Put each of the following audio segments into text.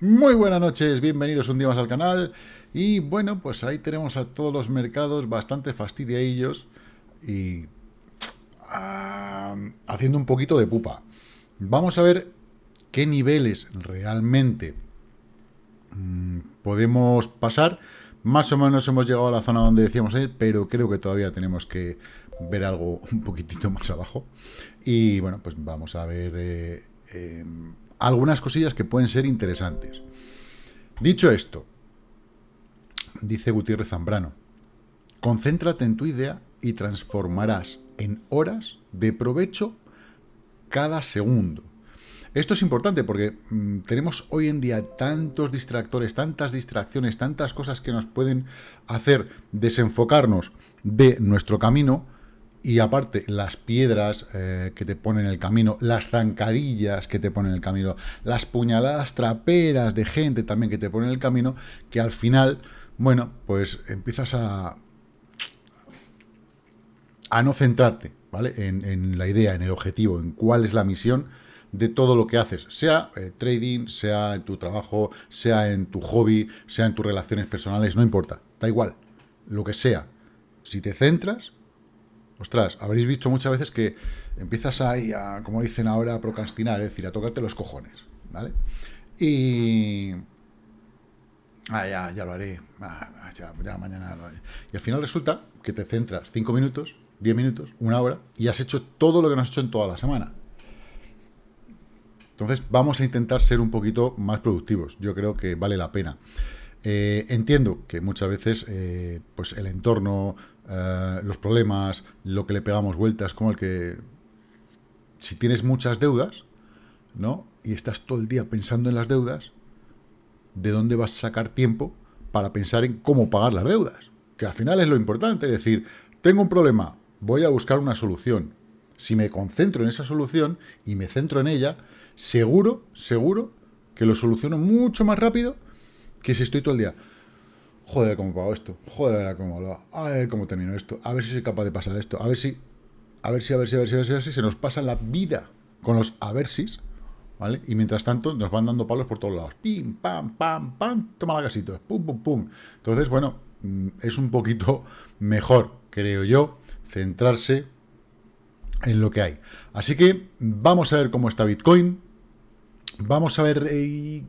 Muy buenas noches, bienvenidos un día más al canal. Y bueno, pues ahí tenemos a todos los mercados bastante fastidiadillos y ah, haciendo un poquito de pupa. Vamos a ver qué niveles realmente mm, podemos pasar. Más o menos hemos llegado a la zona donde decíamos ir, pero creo que todavía tenemos que ver algo un poquitito más abajo. Y bueno, pues vamos a ver eh, em, algunas cosillas que pueden ser interesantes. Dicho esto, dice Gutiérrez Zambrano, concéntrate en tu idea y transformarás en horas de provecho cada segundo. Esto es importante porque mm, tenemos hoy en día tantos distractores, tantas distracciones, tantas cosas que nos pueden hacer desenfocarnos de nuestro camino y aparte, las piedras eh, que te ponen en el camino, las zancadillas que te ponen en el camino, las puñaladas traperas de gente también que te ponen en el camino, que al final, bueno, pues empiezas a, a no centrarte, ¿vale? En, la idea, en el objetivo, en cuál es la misión de todo lo que haces, sea eh, trading, sea en tu trabajo, sea en tu hobby, sea en tus relaciones personales, no importa, da igual, lo que sea. Si te centras, Ostras, habréis visto muchas veces que empiezas ahí a, como dicen ahora, a procrastinar, es decir, a tocarte los cojones, ¿vale? Y... Ah, ya, ya lo haré. Ah, ya, mañana lo haré. Y al final resulta que te centras 5 minutos, 10 minutos, una hora, y has hecho todo lo que no has hecho en toda la semana. Entonces, vamos a intentar ser un poquito más productivos. Yo creo que vale la pena. Eh, entiendo que muchas veces eh, pues el entorno, eh, los problemas, lo que le pegamos vueltas, como el que si tienes muchas deudas, ¿no? Y estás todo el día pensando en las deudas, ¿de dónde vas a sacar tiempo para pensar en cómo pagar las deudas? Que al final es lo importante, es decir, tengo un problema, voy a buscar una solución. Si me concentro en esa solución y me centro en ella, seguro, seguro que lo soluciono mucho más rápido que si estoy todo el día, joder, cómo pago esto, joder, cómo lo a ver cómo termino esto, a ver si soy capaz de pasar esto, a ver si, a ver si, a ver si, a ver si, a ver si, se nos pasa la vida con los a ver si, ¿vale? Y mientras tanto nos van dando palos por todos lados, pim, pam, pam, pam, toma la casito, pum, pum, pum. Entonces, bueno, mm, es un poquito mejor, creo yo, centrarse en lo que hay. Así que vamos a ver cómo está Bitcoin, vamos a ver eh,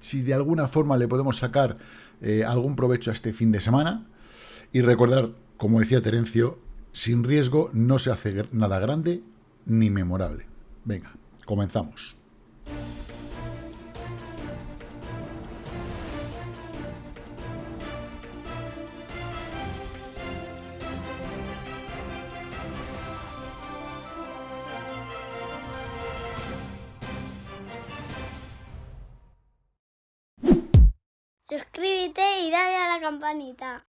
si de alguna forma le podemos sacar eh, algún provecho a este fin de semana. Y recordar, como decía Terencio, sin riesgo no se hace nada grande ni memorable. Venga, comenzamos. Suscríbete y dale a la campanita.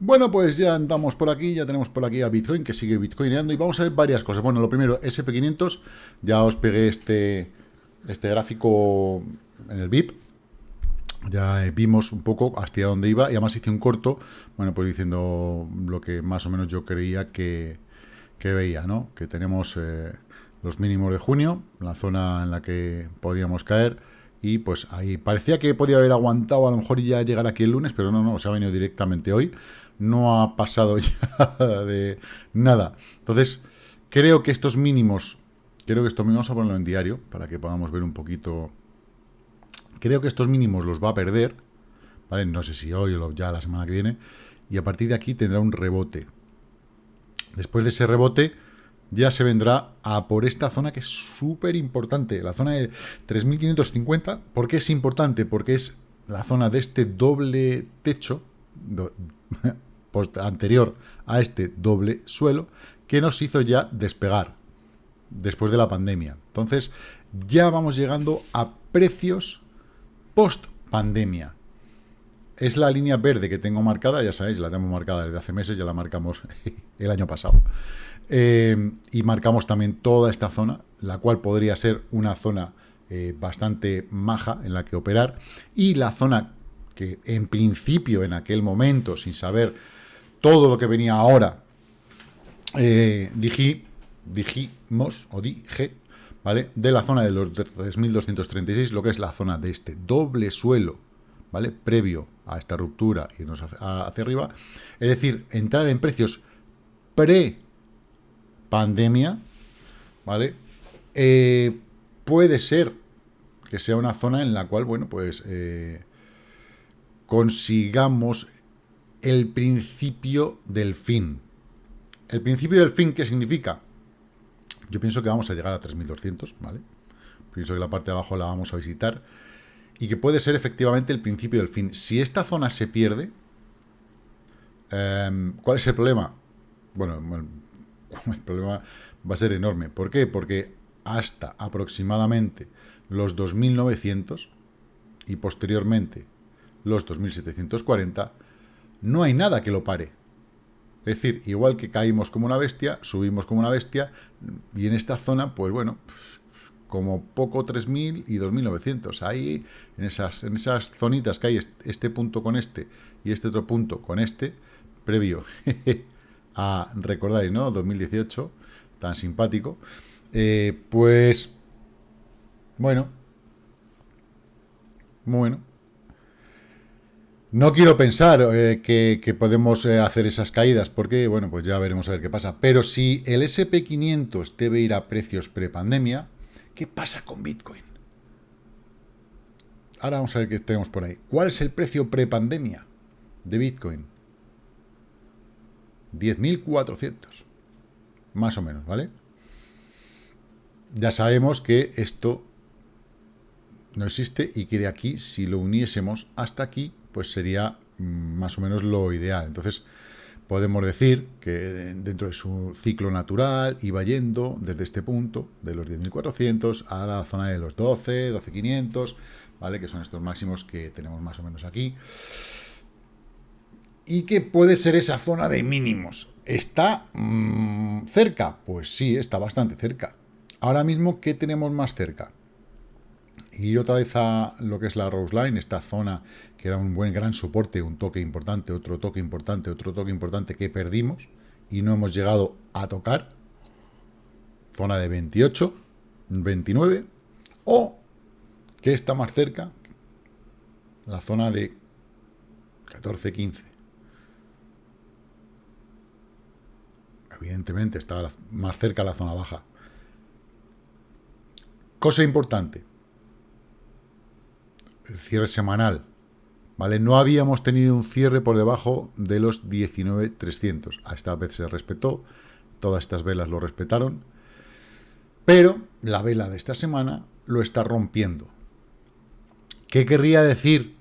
Bueno, pues ya andamos por aquí, ya tenemos por aquí a Bitcoin, que sigue bitcoineando, y vamos a ver varias cosas. Bueno, lo primero, SP500, ya os pegué este, este gráfico en el VIP, ya vimos un poco hasta dónde iba, y además hice un corto, bueno, pues diciendo lo que más o menos yo creía que, veía, ¿no? Que tenemos eh, los mínimos de junio, la zona en la que podíamos caer, y pues ahí parecía que podía haber aguantado a lo mejor ya llegar aquí el lunes, pero no, no, se ha venido directamente hoy. No ha pasado ya de nada. Entonces, creo que estos mínimos, creo que estos mínimos, vamos a ponerlo en diario para que podamos ver un poquito. Creo que estos mínimos los va a perder. No sé si hoy o ya la semana que viene. Y a partir de aquí tendrá un rebote. Después de ese rebote, ya se vendrá a por esta zona que es súper importante, la zona de 3.550. ¿Por qué es importante? Porque es la zona de este doble techo, anterior a este doble suelo, que nos hizo ya despegar después de la pandemia. Entonces, ya vamos llegando a precios post-pandemia. Es la línea verde que tengo marcada, ya sabéis, la tengo marcada desde hace meses, ya la marcamos el año pasado. Eh, y marcamos también toda esta zona, la cual podría ser una zona eh, bastante maja en la que operar, y la zona que en principio, en aquel momento, sin saber todo lo que venía ahora, eh, dijimos, o dije, ¿vale? De la zona de los 3.236, lo que es la zona de este doble suelo, ¿vale? Previo a esta ruptura y irnos hacia, hacia arriba. Es decir, entrar en precios pre-pandemia, ¿vale? Eh, puede ser que sea una zona en la cual, bueno, pues eh, consigamos el principio del fin. ¿El principio del fin qué significa? Yo pienso que vamos a llegar a 3.200, ¿vale? Pienso que la parte de abajo la vamos a visitar y que puede ser efectivamente el principio del fin. Si esta zona se pierde, em, ¿cuál es el problema? Bueno, el problema va a ser enorme. ¿Por qué? Porque hasta aproximadamente los 2.900 y posteriormente los 2.740, no hay nada que lo pare. Es decir, igual que caímos como una bestia, subimos como una bestia, y en esta zona, pues bueno, como poco 3.000 y 2.900. Ahí, en esas, en esas zonitas que hay este punto con este y este otro punto con este, previo a, recordáis, ¿no? 2018, tan simpático, eh, pues, bueno, bueno. No quiero pensar eh, que, podemos eh, hacer esas caídas, porque, bueno, pues ya veremos a ver qué pasa. Pero si el SP500 debe ir a precios prepandemia, ¿qué pasa con Bitcoin? Ahora vamos a ver qué tenemos por ahí. ¿Cuál es el precio prepandemia de Bitcoin? 10.400. Más o menos, ¿vale? ya sabemos que esto no existe y que de aquí, si lo uniésemos hasta aquí, pues sería mm, más o menos lo ideal. Entonces, podemos decir que dentro de su ciclo natural iba yendo desde este punto, de los 10.400, a la zona de los 12, 12.500, ¿vale? Que son estos máximos que tenemos más o menos aquí. ¿Y qué puede ser esa zona de mínimos? ¿Está mm, cerca? Pues sí, está bastante cerca. Ahora mismo, ¿qué tenemos más cerca? Ir otra vez a lo que es la Rose Line, esta zona que era un buen gran soporte, un toque importante, otro toque importante, otro toque importante que perdimos y no hemos llegado a tocar. Zona de 28, 29, o que está más cerca, la zona de 14, 15. Evidentemente está más cerca la zona baja. Cosa importante. El cierre semanal. ¿Vale? No habíamos tenido un cierre por debajo de los 19.300. A esta vez se respetó. Todas estas velas lo respetaron. Pero la vela de esta semana lo está rompiendo. ¿Qué querría decir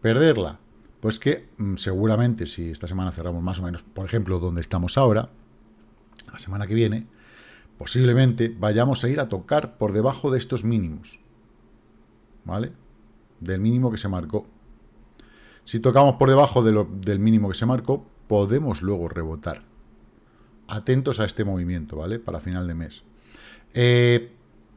perderla? Pues que mm, seguramente si esta semana cerramos más o menos, por ejemplo, donde estamos ahora, la semana que viene, posiblemente vayamos a ir a tocar por debajo de estos mínimos, ¿vale? Del mínimo que se marcó. Si tocamos por debajo del mínimo que se marcó, podemos luego rebotar. Atentos a este movimiento, ¿vale? Para final de mes. Eh,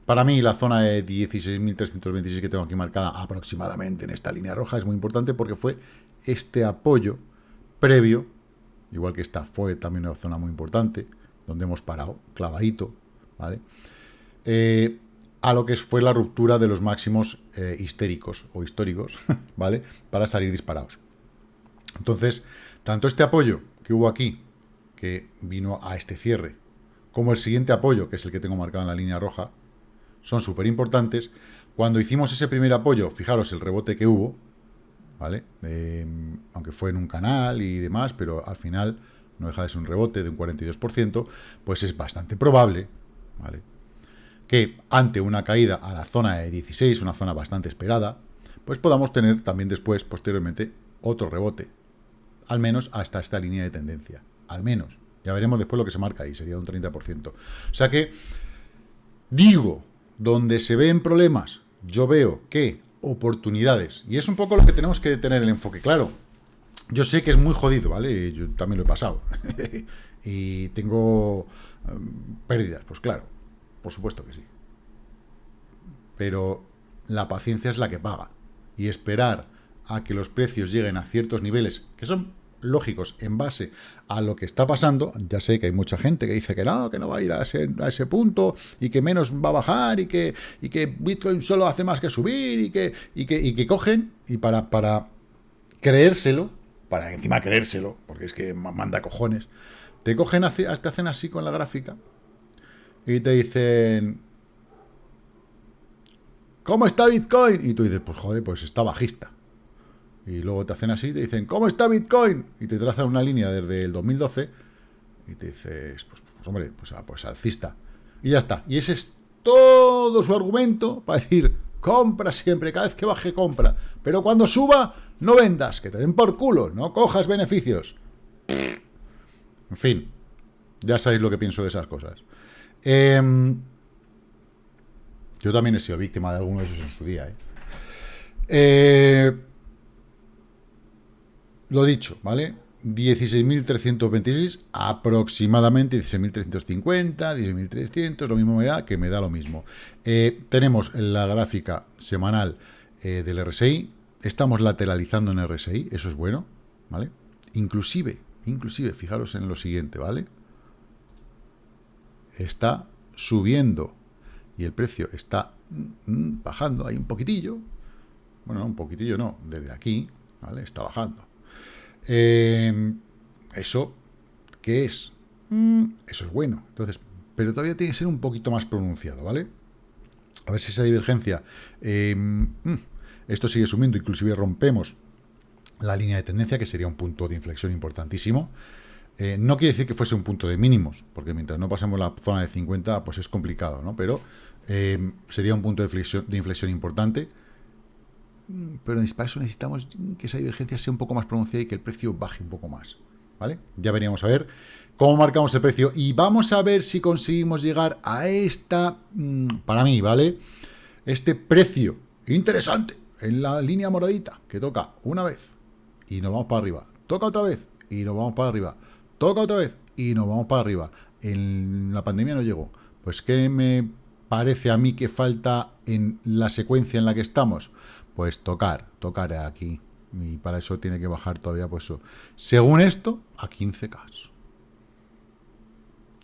para mí, la zona de 16.326 que tengo aquí marcada aproximadamente en esta línea roja es muy importante porque fue este apoyo previo, igual que esta fue también una zona muy importante, donde hemos parado, clavadito, ¿vale? Eh, a lo que fue la ruptura de los máximos eh, histéricos o históricos, ¿vale? Para salir disparados. Entonces, tanto este apoyo que hubo aquí, que vino a este cierre, como el siguiente apoyo, que es el que tengo marcado en la línea roja, son súper importantes. Cuando hicimos ese primer apoyo, fijaros el rebote que hubo, ¿vale? Eh, aunque fue en un canal y demás, pero al final no deja de ser un rebote de un 42%, pues es bastante probable ¿vale? que ante una caída a la zona de 16, una zona bastante esperada, pues podamos tener también después, posteriormente, otro rebote. Al menos hasta esta línea de tendencia. Al menos. Ya veremos después lo que se marca ahí, sería un 30%. O sea que, digo, donde se ven problemas, yo veo que oportunidades, y es un poco lo que tenemos que tener el enfoque claro, yo sé que es muy jodido, ¿vale? Yo también lo he pasado. y tengo em, pérdidas, pues claro, por supuesto que sí. Pero la paciencia es la que paga. Y esperar a que los precios lleguen a ciertos niveles, que son lógicos en base a lo que está pasando. Ya sé que hay mucha gente que dice que no, que no va a ir a ese, a ese punto y que menos va a bajar y que, y que Bitcoin solo hace más que subir y que, y que, y que cogen y para, para creérselo, para encima creérselo, porque es que manda cojones, te cogen, te hacen así con la gráfica y te dicen, ¿cómo está Bitcoin? Y tú dices, pues joder, pues está bajista. Y luego te hacen así te dicen, ¿cómo está Bitcoin? Y te trazan una línea desde el 2012 y te dices, pues, pues hombre, pues, ah, pues alcista. Y ya está. Y ese es todo su argumento para decir, compra siempre, cada vez que baje compra. Pero cuando suba, no vendas, que te den por culo, no cojas beneficios. En fin, ya sabéis lo que pienso de esas cosas. Em, yo también he sido víctima de algunos de esos en su día. ¿eh? Eh, lo dicho, ¿vale? 16.326, aproximadamente 16.350, 16.300, lo mismo me da, que me da lo mismo. Eh, tenemos la gráfica semanal del RSI, estamos lateralizando en RSI, eso es bueno, ¿vale? Inclusive, inclusive, fijaros en lo siguiente, ¿vale? Está subiendo y el precio está mm, mm, bajando ahí un poquitillo, bueno, un poquitillo no, desde aquí, ¿vale? Está bajando. Eh, eso, ¿qué es? Mm, eso es bueno. Entonces, pero todavía tiene que ser un poquito más pronunciado, ¿vale? A ver si esa divergencia... Eh, esto sigue subiendo, inclusive rompemos la línea de tendencia, que sería un punto de inflexión importantísimo. Eh, no quiere decir que fuese un punto de mínimos, porque mientras no pasemos la zona de 50, pues es complicado, ¿no? Pero eh, sería un punto de inflexión, de inflexión importante. Pero para eso necesitamos que esa divergencia sea un poco más pronunciada y que el precio baje un poco más, ¿vale? Ya veríamos a ver cómo marcamos el precio y vamos a ver si conseguimos llegar a esta, mm, para mí, ¿vale? Este precio interesante en la línea moradita, que toca una vez y nos vamos para arriba, toca otra vez y nos vamos para arriba, toca otra vez y nos vamos para arriba. En la pandemia no llegó. Pues, ¿qué me parece a mí que falta en la secuencia en la que estamos? Pues tocar, tocar aquí. Y para eso tiene que bajar todavía, pues. Según esto, a 15K.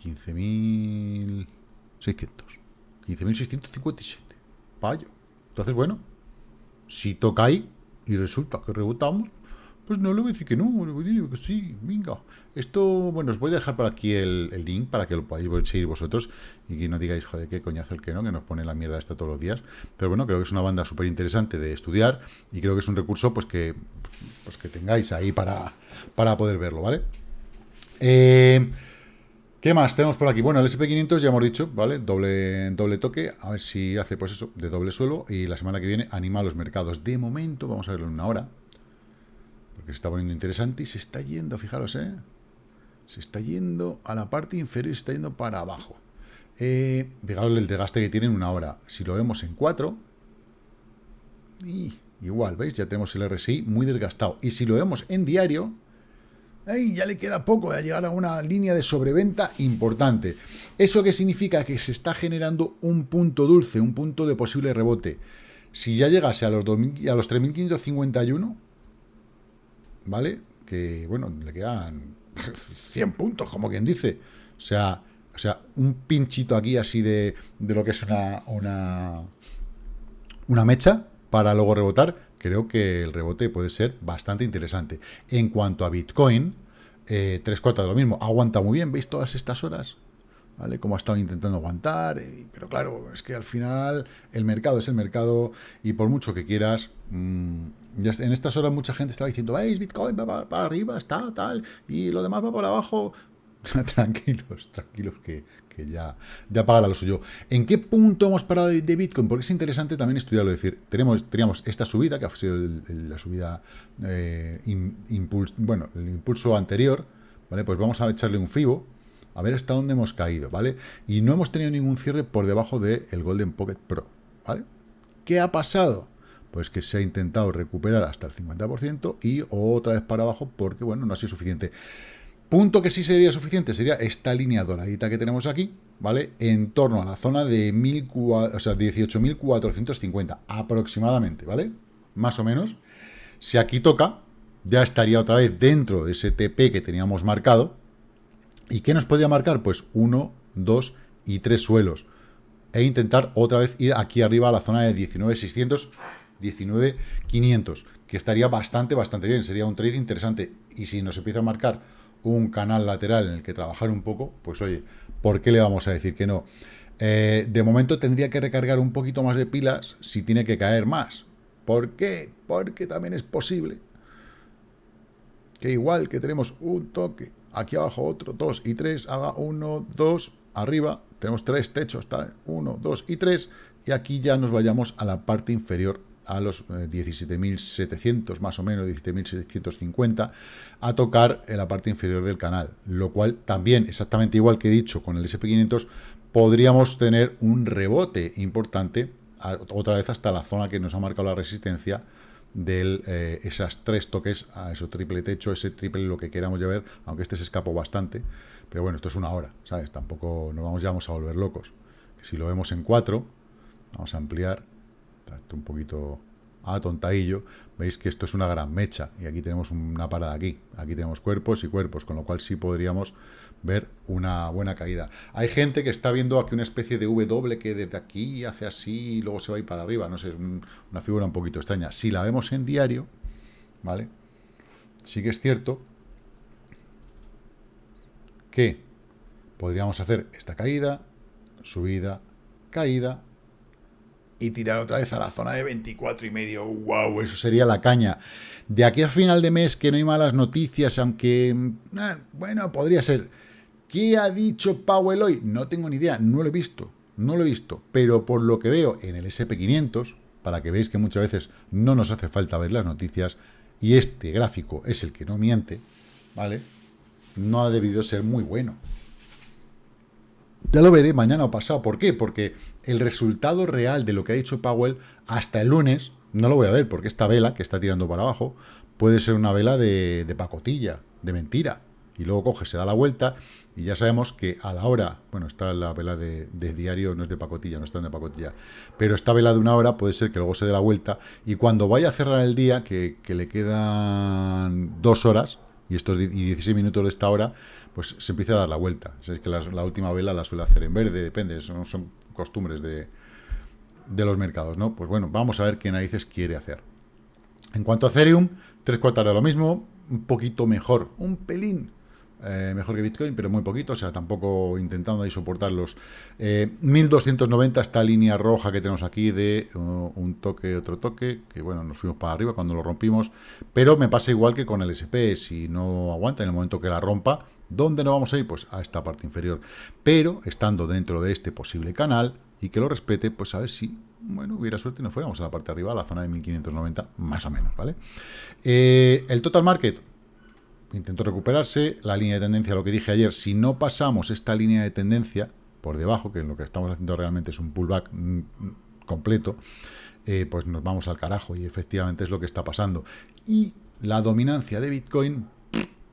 15.600. 15.657. Payo. Entonces, bueno, si toca ahí y resulta que rebotamos, pues no le voy a decir que no, le voy a decir que sí, venga. Esto, bueno, os voy a dejar por aquí el, link para que lo podáis seguir vosotros y que no digáis, joder, qué coñazo el que no, que nos pone la mierda esta todos los días. Pero bueno, creo que es una banda súper interesante de estudiar y creo que es un recurso pues que, pues que tengáis ahí para, para poder verlo, ¿vale? Eh, ¿Qué más tenemos por aquí? Bueno, el SP500 ya hemos dicho, ¿vale? Doble, doble toque, a ver si hace pues eso, de doble suelo, y la semana que viene anima a los mercados. De momento, vamos a verlo en una hora, porque se está poniendo interesante y se está yendo, fijaros, ¿eh? Se está yendo a la parte inferior y se está yendo para abajo. Eh, fijaros el desgaste que tiene en una hora. Si lo vemos en 4, y igual, ¿veis? Ya tenemos el RSI muy desgastado. Y si lo vemos en diario, ya le queda poco de llegar a una línea de sobreventa importante. ¿Eso qué significa? Que se está generando un punto dulce, un punto de posible rebote. Si ya llegase a los, a los 3.551, ¿vale? Que, bueno, le quedan 100 puntos, como quien dice. O sea, o sea un pinchito aquí así de, de lo que es una, una, una mecha para luego rebotar creo que el rebote puede ser bastante interesante. En cuanto a Bitcoin, eh, tres cuartas de lo mismo, aguanta muy bien, ¿veis todas estas horas? ¿Vale? Como ha estado intentando aguantar, eh, pero claro, es que al final el mercado es el mercado y por mucho que quieras, en estas horas mucha gente estaba diciendo, veis, Bitcoin va para, arriba, está tal, y lo demás va para abajo. tranquilos, tranquilos, que, ya, ya pagará lo suyo. ¿En qué punto hemos parado de, Bitcoin? Porque es interesante también estudiarlo. Es decir, tenemos, teníamos esta subida, que ha sido la subida, eh, bueno, el impulso anterior, ¿vale? Pues vamos a echarle un FIBO, a ver hasta dónde hemos caído, ¿vale? Y no hemos tenido ningún cierre por debajo del Golden Pocket Pro, ¿vale? ¿Qué ha pasado? Pues que se ha intentado recuperar hasta el 50% y otra vez para abajo porque, bueno, no ha sido suficiente. Punto que sí sería suficiente sería esta línea doradita que tenemos aquí, ¿vale? En torno a la zona de o sea, 18.450 aproximadamente, ¿vale? Más o menos. Si aquí toca, ya estaría otra vez dentro de ese TP que teníamos marcado. ¿Y qué nos podría marcar? Pues 1, 2 y 3 suelos. E intentar otra vez ir aquí arriba a la zona de 19.600, 19.500, que estaría bastante, bastante bien. Sería un trade interesante. Y si nos empieza a marcar un canal lateral en el que trabajar un poco, pues oye, ¿por qué le vamos a decir que no? Eh, de momento tendría que recargar un poquito más de pilas si tiene que caer más. ¿Por qué? Porque también es posible que igual que tenemos un toque, aquí abajo otro, dos y tres, haga uno, dos, arriba, tenemos tres techos, está uno, dos y tres, y aquí ya nos vayamos a la parte inferior a los 17.700, eh, más o menos, 17.750, a tocar en la parte inferior del canal, lo cual también, exactamente igual que he dicho con el SP500, podríamos tener un rebote importante, otra vez hasta la zona que nos ha marcado la resistencia, de eh, esas tres toques a eso triple techo, ese triple lo que queramos llevar, aunque este se escapó bastante, pero bueno, esto es una hora, ¿sabes? Tampoco nos vamos, ya vamos a volver locos. Si lo vemos en cuatro, vamos a ampliar, un poquito a tontadillo, veis que esto es una gran mecha, y aquí tenemos una parada aquí, aquí tenemos cuerpos y cuerpos, con lo cual sí podríamos ver una buena caída. Hay gente que está viendo aquí una especie de W que desde aquí hace así y luego se va a ir para arriba, no sé, es una figura un poquito extraña. Si la vemos en diario, ¿vale? Sí que es cierto que podríamos hacer esta caída, subida, caída, y tirar otra vez a la zona de 24 y medio. ¡Wow! Eso sería la caña. De aquí a final de mes, que no hay malas noticias, aunque, mm, ah, bueno, podría ser. ¿Qué ha dicho Powell hoy? No tengo ni idea, no lo he visto, no lo he visto. Pero por lo que veo en el SP500, para que veáis que muchas veces no nos hace falta ver las noticias, y este gráfico es el que no miente, ¿vale? No ha debido ser muy bueno. Ya lo veré mañana o pasado. ¿Por qué? Porque el resultado real de lo que ha dicho Powell hasta el lunes no lo voy a ver, porque esta vela que está tirando para abajo puede ser una vela de, pacotilla, de mentira. Y luego coge, se da la vuelta y ya sabemos que a la hora, bueno, está la vela de, diario, no es de pacotilla, no está de pacotilla, pero esta vela de una hora puede ser que luego se dé la vuelta y cuando vaya a cerrar el día, que, le quedan dos horas y estos y 16 minutos de esta hora, pues se empieza a dar la vuelta. Es que la, última vela la suele hacer en verde, depende, son, son costumbres de, de los mercados, ¿no? Pues bueno, vamos a ver qué narices quiere hacer. En cuanto a Ethereum, tres cuartas de lo mismo, un poquito mejor, un pelín eh, mejor que Bitcoin, pero muy poquito, o sea, tampoco intentando ahí soportar los 1290, eh, esta línea roja que tenemos aquí de uh, un toque, otro toque, que bueno, nos fuimos para arriba cuando lo rompimos, pero me pasa igual que con el SP, si no aguanta en el momento que la rompa, ¿dónde nos vamos a ir? Pues a esta parte inferior, pero estando dentro de este posible canal, y que lo respete, pues a ver si, bueno, hubiera suerte y nos fuéramos a la parte de arriba, a la zona de 1590, más o menos, ¿vale? Eh, el total market, intentó recuperarse, la línea de tendencia, lo que dije ayer, si no pasamos esta línea de tendencia por debajo, que lo que estamos haciendo realmente es un pullback mm, completo, eh, pues nos vamos al carajo y efectivamente es lo que está pasando. Y la dominancia de Bitcoin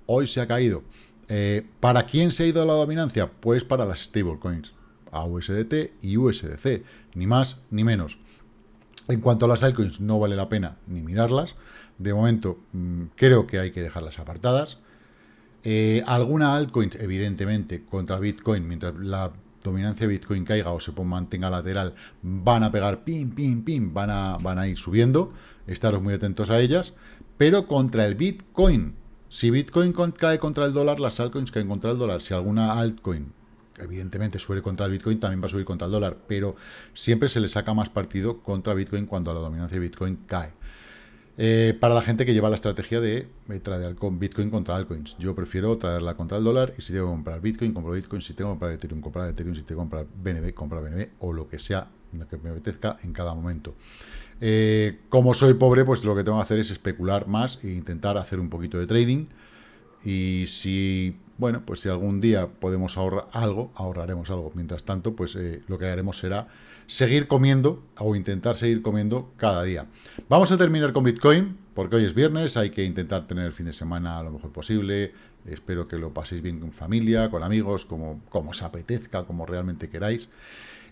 hoy se ha caído. Eh, ¿Para quién se ha ido la dominancia? Pues para las stablecoins, USDT y USDC, ni más ni menos. En cuanto a las altcoins, no vale la pena ni mirarlas. De momento, mm, creo que hay que dejarlas apartadas. Eh, alguna altcoin, evidentemente, contra Bitcoin, mientras la dominancia de Bitcoin caiga o se mantenga lateral, van a pegar pim, pim, pim, van a, van a ir subiendo. Estaros muy atentos a ellas. Pero contra el Bitcoin, si Bitcoin cae contra el dólar, las altcoins caen contra el dólar. Si alguna altcoin, evidentemente, sube contra el Bitcoin, también va a subir contra el dólar. Pero siempre se le saca más partido contra Bitcoin cuando la dominancia de Bitcoin cae. Eh, para la gente que lleva la estrategia de tradear con Bitcoin contra altcoins. Yo prefiero traerla contra el dólar y si tengo que comprar Bitcoin, compro Bitcoin, si tengo que comprar Ethereum, comprar Ethereum, si tengo que comprar BNB, comprar BNB o lo que sea que me apetezca en cada momento. Eh, como soy pobre, pues lo que tengo que hacer es especular más e intentar hacer un poquito de trading y si, bueno, pues si algún día podemos ahorrar algo, ahorraremos algo. Mientras tanto, pues eh, lo que haremos será seguir comiendo o intentar seguir comiendo cada día. Vamos a terminar con Bitcoin, porque hoy es viernes, hay que intentar tener el fin de semana lo mejor posible. Espero que lo paséis bien con familia, con amigos, como, como os apetezca, como realmente queráis.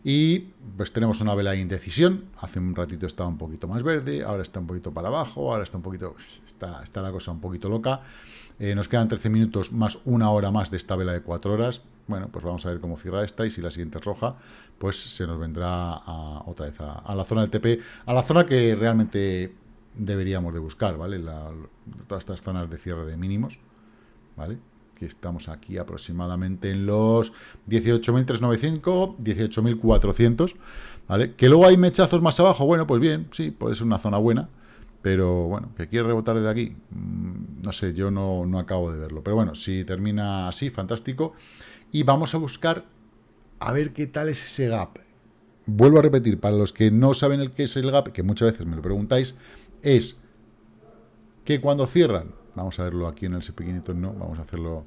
Y pues tenemos una vela de indecisión. Hace un ratito estaba un poquito más verde, ahora está un poquito para abajo, ahora está un poquito... Está, está la cosa un poquito loca. Eh, nos quedan 13 minutos más una hora más de esta vela de 4 horas. Bueno, pues vamos a ver cómo cierra esta y si la siguiente es roja, pues se nos vendrá a, otra vez a, la zona del TP, a la zona que realmente deberíamos de buscar, ¿vale? todas estas zonas de cierre de mínimos, ¿vale? Que estamos aquí aproximadamente en los 18.395, 18.400, ¿vale? Que luego hay mechazos más abajo, bueno, pues bien, sí, puede ser una zona buena, pero bueno, que quiere rebotar desde aquí, mm, no sé, yo no, no acabo de verlo. Pero bueno, si termina así, fantástico y vamos a buscar a ver qué tal es ese gap. Vuelvo a repetir, para los que no saben el qué es el gap, que muchas veces me lo preguntáis, es que cuando cierran, vamos a verlo aquí en el pequeñito, no, vamos a hacerlo,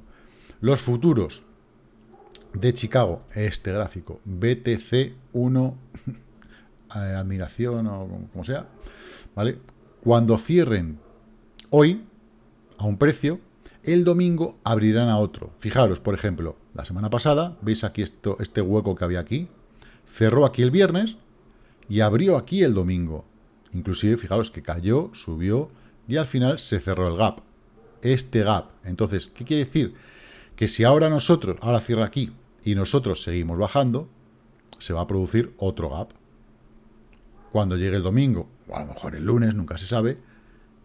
los futuros de Chicago, este gráfico, BTC1, eh, admiración o como sea, ¿vale? Cuando cierren hoy a un precio, el domingo abrirán a otro. Fijaros, por ejemplo, la semana pasada, veis aquí esto, este hueco que había aquí, cerró aquí el viernes y abrió aquí el domingo. Inclusive, fijaros que cayó, subió y al final se cerró el gap. Este gap. Entonces, ¿qué quiere decir? Que si ahora nosotros, ahora cierra aquí, y nosotros seguimos bajando, se va a producir otro gap. Cuando llegue el domingo, o a lo mejor el lunes, nunca se sabe,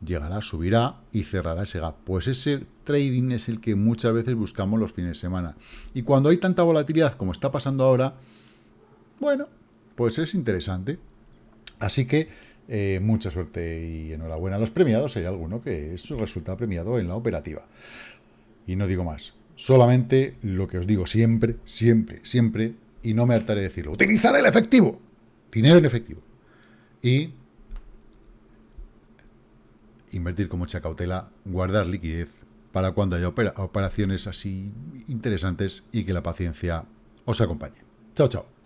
llegará, subirá y cerrará ese gap. Pues ese trading es el que muchas veces buscamos los fines de semana. Y cuando hay tanta volatilidad como está pasando ahora, bueno, pues es interesante. Así que eh, mucha suerte y enhorabuena a los premiados. Hay alguno que es resulta premiado en la operativa. Y no digo más. Solamente lo que os digo siempre, siempre, siempre, y no me hartaré de decirlo. Utilizar el efectivo. Dinero en efectivo. Y invertir con mucha cautela, guardar liquidez para cuando haya operaciones así interesantes y que la paciencia os acompañe. Chao, chao.